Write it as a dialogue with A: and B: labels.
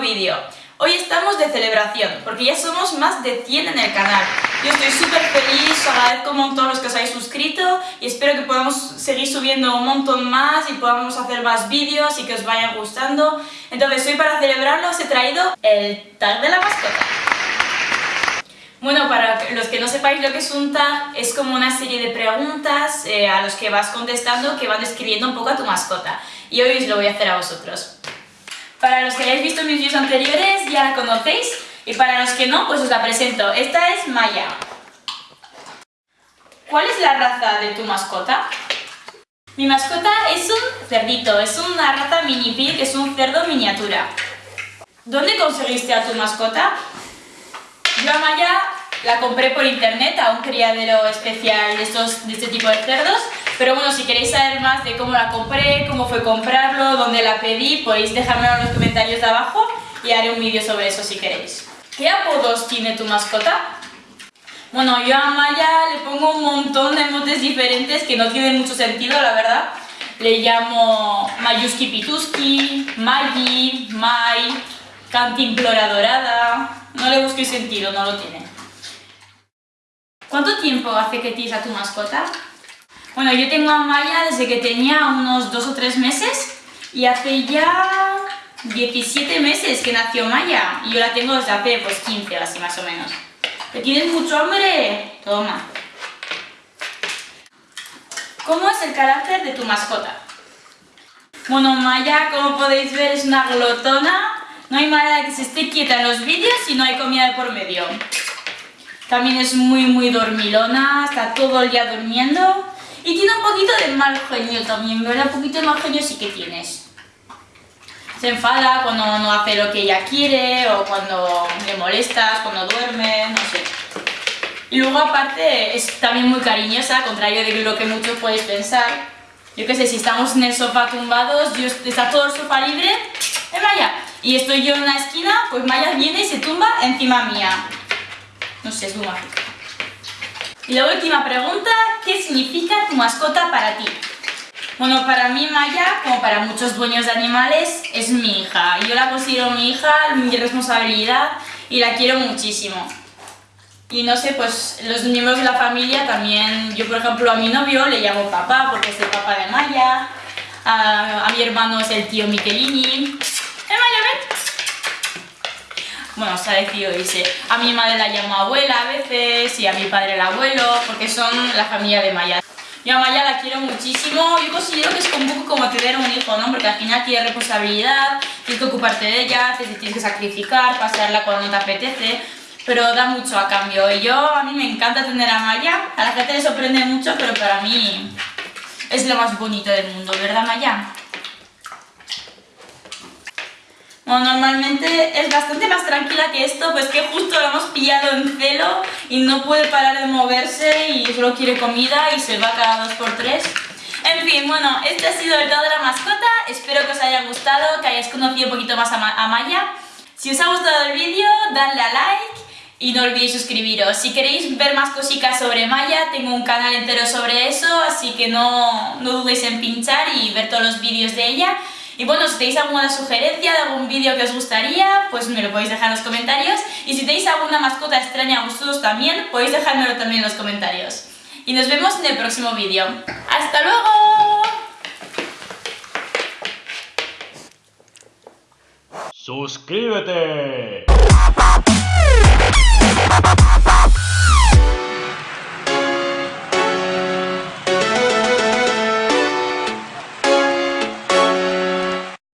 A: vídeo. Hoy estamos de celebración, porque ya somos más de 100 en el canal. Yo estoy súper feliz, agradezco un montón los que os habéis suscrito y espero que podamos seguir subiendo un montón más y podamos hacer más vídeos y que os vayan gustando. Entonces hoy para celebrarlo os he traído el tag de la mascota. Bueno, para los que no sepáis lo que es un tag, es como una serie de preguntas eh, a los que vas contestando que van describiendo un poco a tu mascota. Y hoy os lo voy a hacer a vosotros. Para los que hayáis visto mis vídeos anteriores ya la conocéis y para los que no, pues os la presento. Esta es Maya. ¿Cuál es la raza de tu mascota? Mi mascota es un cerdito, es una raza mini pig, es un cerdo miniatura. ¿Dónde conseguiste a tu mascota? Yo a Maya la compré por internet a un criadero especial de, estos, de este tipo de cerdos pero bueno, si queréis saber más de cómo la compré, cómo fue comprarlo, dónde la pedí, podéis dejármelo en los comentarios de abajo y haré un vídeo sobre eso si queréis. ¿Qué apodos tiene tu mascota? Bueno, yo a Maya le pongo un montón de motes diferentes que no tienen mucho sentido, la verdad. Le llamo Mayuski Pituski, Magi, Mai, Cantimplora Dorada... No le busquéis sentido, no lo tiene. ¿Cuánto tiempo hace que tienes a tu mascota? Bueno, yo tengo a Maya desde que tenía unos dos o tres meses y hace ya 17 meses que nació Maya y yo la tengo desde hace pues 15 así más o menos. ¿Te tienes mucho hambre? Toma. ¿Cómo es el carácter de tu mascota? Bueno, Maya, como podéis ver, es una glotona. No hay manera de que se esté quieta en los vídeos si no hay comida por medio. También es muy, muy dormilona, está todo el día durmiendo. Y tiene un poquito de mal genio también, ¿verdad? Un poquito de mal genio sí que tienes. Se enfada cuando no hace lo que ella quiere o cuando le molestas, cuando duerme, no sé. Y luego aparte es también muy cariñosa, contrario de lo que muchos podéis pensar. Yo qué sé, si estamos en el sofá tumbados, yo, está todo el sofá libre, es Maya. Y estoy yo en una esquina, pues Maya viene y se tumba encima mía. No sé, es muy mágico. Y la última pregunta, ¿qué significa tu mascota para ti? Bueno, para mí Maya, como para muchos dueños de animales, es mi hija. Yo la considero mi hija, mi responsabilidad y la quiero muchísimo. Y no sé, pues los miembros de la familia también, yo por ejemplo a mi novio le llamo papá porque es el papá de Maya, a, mi hermano es el tío Michelini. ¡Eh Maya, ven! Bueno, se ha decidido irse. A mi madre la llamo abuela a veces y a mi padre el abuelo, porque son la familia de Maya. Yo a Maya la quiero muchísimo, yo considero que es un poco como tener un hijo, ¿no? Porque al final tienes responsabilidad, tienes que ocuparte de ella, tienes que sacrificar, pasearla cuando te apetece, pero da mucho a cambio. Y yo, a mí me encanta tener a Maya, a la gente le sorprende mucho, pero para mí es lo más bonito del mundo, ¿verdad Maya? Normalmente es bastante más tranquila que esto, pues que justo lo hemos pillado en celo y no puede parar de moverse y solo quiere comida y se va cada dos por tres. En fin, bueno, este ha sido el dado de la mascota, espero que os haya gustado, que hayáis conocido un poquito más a, Maya. Si os ha gustado el vídeo, dadle a like y no olvidéis suscribiros. Si queréis ver más cositas sobre Maya, tengo un canal entero sobre eso, así que no, no dudéis en pinchar y ver todos los vídeos de ella. Y bueno, si tenéis alguna sugerencia de algún vídeo que os gustaría, pues me lo podéis dejar en los comentarios. Y si tenéis alguna mascota extraña a vosotros también, podéis dejármelo también en los comentarios. Y nos vemos en el próximo vídeo. ¡Hasta luego!
B: ¡Suscríbete!